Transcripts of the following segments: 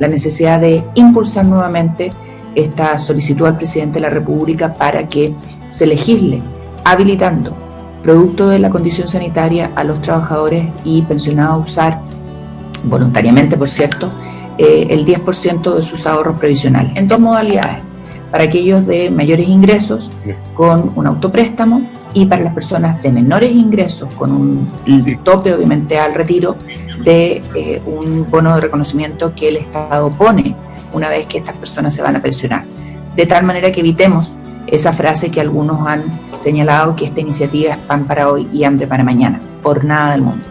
la necesidad de impulsar nuevamente esta solicitud al presidente de la República para que se legisle habilitando, producto de la condición sanitaria, a los trabajadores y pensionados a usar, voluntariamente por cierto, eh, el 10% de sus ahorros previsionales, en dos modalidades, para aquellos de mayores ingresos con un autopréstamo y para las personas de menores ingresos con un tope obviamente al retiro de eh, un bono de reconocimiento que el Estado pone una vez que estas personas se van a pensionar. De tal manera que evitemos esa frase que algunos han señalado que esta iniciativa es pan para hoy y hambre para mañana, por nada del mundo.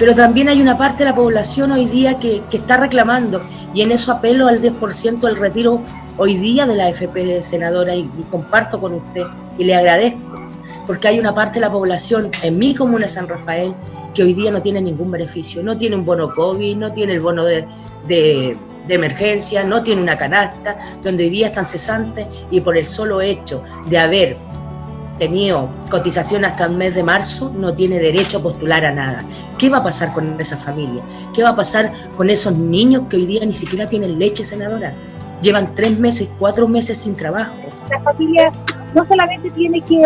Pero también hay una parte de la población hoy día que, está reclamando y en eso apelo al 10% del retiro hoy día de la FP senadora y, comparto con usted y le agradezco porque hay una parte de la población en mi comuna San Rafael que hoy día no tiene ningún beneficio, no tiene un bono COVID, no tiene el bono de, de emergencia, no tiene una canasta, donde hoy día están cesantes y por el solo hecho de haber tenido cotización hasta el mes de marzo no tiene derecho a postular a nada. ¿Qué va a pasar con esa familia? ¿Qué va a pasar con esos niños que hoy día ni siquiera tienen leche senadora? Llevan tres meses, cuatro meses sin trabajo. La familia no solamente tiene que,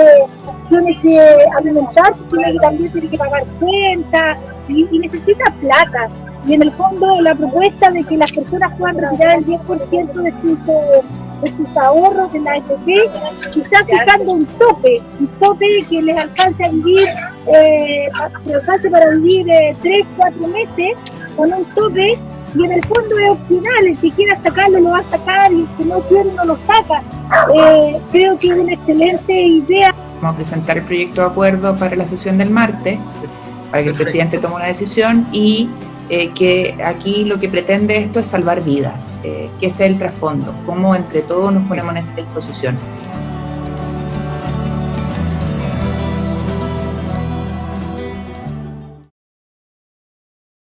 tiene que alimentarse, sino que también tiene que pagar cuentas y, necesita plata. Y en el fondo la propuesta de que las personas puedan retirar el 10% de sus de sus ahorros de la AFP, quizás fijando un tope, un tope que les alcance a vivir, eh, alcance para vivir eh, tres, cuatro meses, con un tope, y en el fondo es opcional, el que quiera sacarlo lo va a sacar y el que no quiere no lo saca. Eh, creo que es una excelente idea. Vamos a presentar el proyecto de acuerdo para la sesión del martes, para que el presidente tome una decisión y eh, que aquí lo que pretende esto es salvar vidas, eh, que es el trasfondo, cómo entre todos nos ponemos en esa disposición.